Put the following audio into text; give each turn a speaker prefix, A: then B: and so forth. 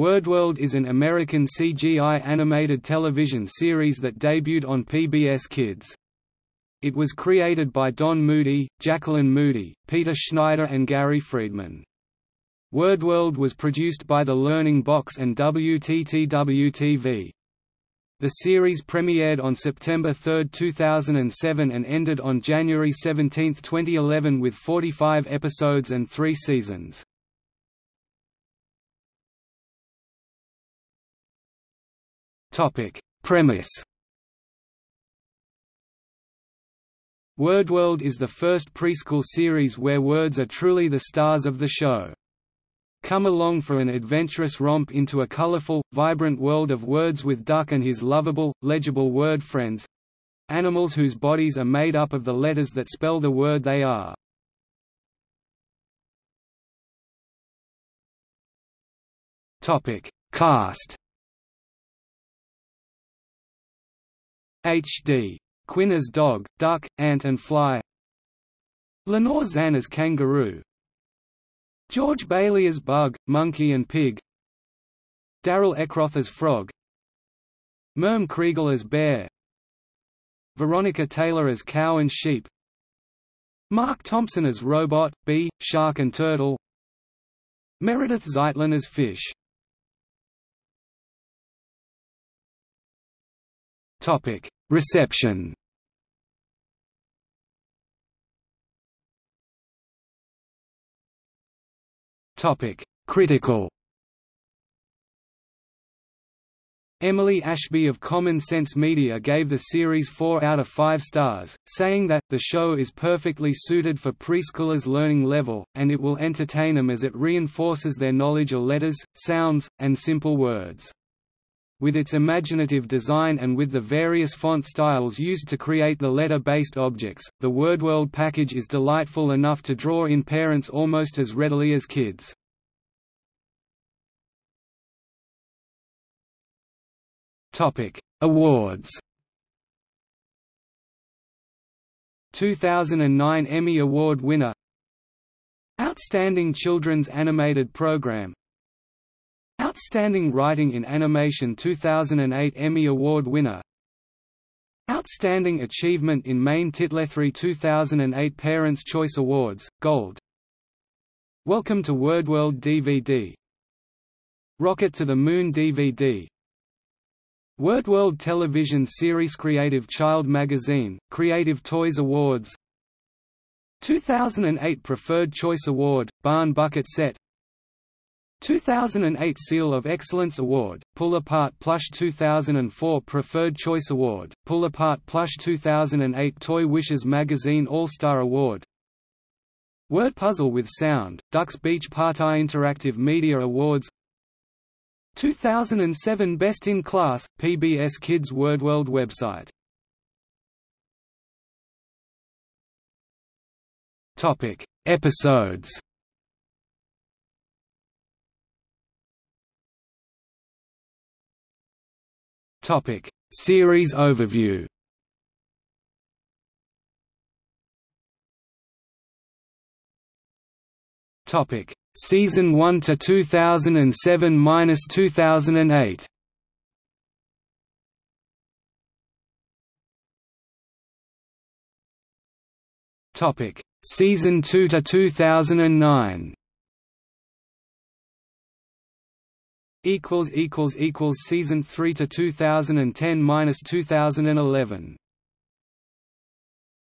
A: WordWorld is an American CGI animated television series that debuted on PBS Kids. It was created by Don Moody, Jacqueline Moody, Peter Schneider and Gary Friedman. WordWorld was produced by The Learning Box and WTTW-TV. The series premiered on September 3, 2007 and ended on January 17, 2011 with 45 episodes and three seasons. Premise WordWorld is the first preschool series where words are truly the stars of the show. Come along for an adventurous romp into a colorful, vibrant world of words with Duck and his lovable, legible word friends animals whose bodies are made up of the letters that spell the word they are. Cast H.D. Quinn as dog, duck, ant and fly. Lenore Zann as kangaroo. George Bailey as bug, monkey and pig. Daryl Eckroth as frog. Merm Kriegel as bear. Veronica Taylor as cow and sheep. Marc Thompson as robot, bee, shark and turtle. Meredith Zeitlin as fish Reception Topic: Critical. Emily Ashby of Common Sense Media gave the series 4 out of 5 stars, saying that, the show is perfectly suited for preschoolers' learning level, and it will entertain them as it reinforces their knowledge of letters, sounds, and simple words. With its imaginative design and with the various font styles used to create the letter-based objects, the WordWorld package is delightful enough to draw in parents almost as readily as kids. Awards. 2009 Emmy Award winner. Outstanding Children's Animated Program Outstanding Writing in Animation 2008 Emmy Award winner. Outstanding Achievement in Main Titlethree 2008 Parents' Choice Awards, Gold. Welcome to WordWorld DVD Rocket to the Moon DVD WordWorld television series Creative Child Magazine, Creative Toys Awards. 2008 Preferred Choice Award, Barn Bucket Set 2008 Seal of Excellence Award, Pull Apart Plush 2004 Preferred Choice Award, Pull Apart Plush 2008 Toy Wishes Magazine All-Star Award. Word Puzzle with Sound, Ducks Beach Party Interactive Media Awards. 2007 Best in Class, PBS Kids WordWorld website. Episodes Topic: Series overview. Topic: Season 1 to 2007-2008. Topic: Season 2 to 2009. Equals equals equals season 3 to 2010 minus 2011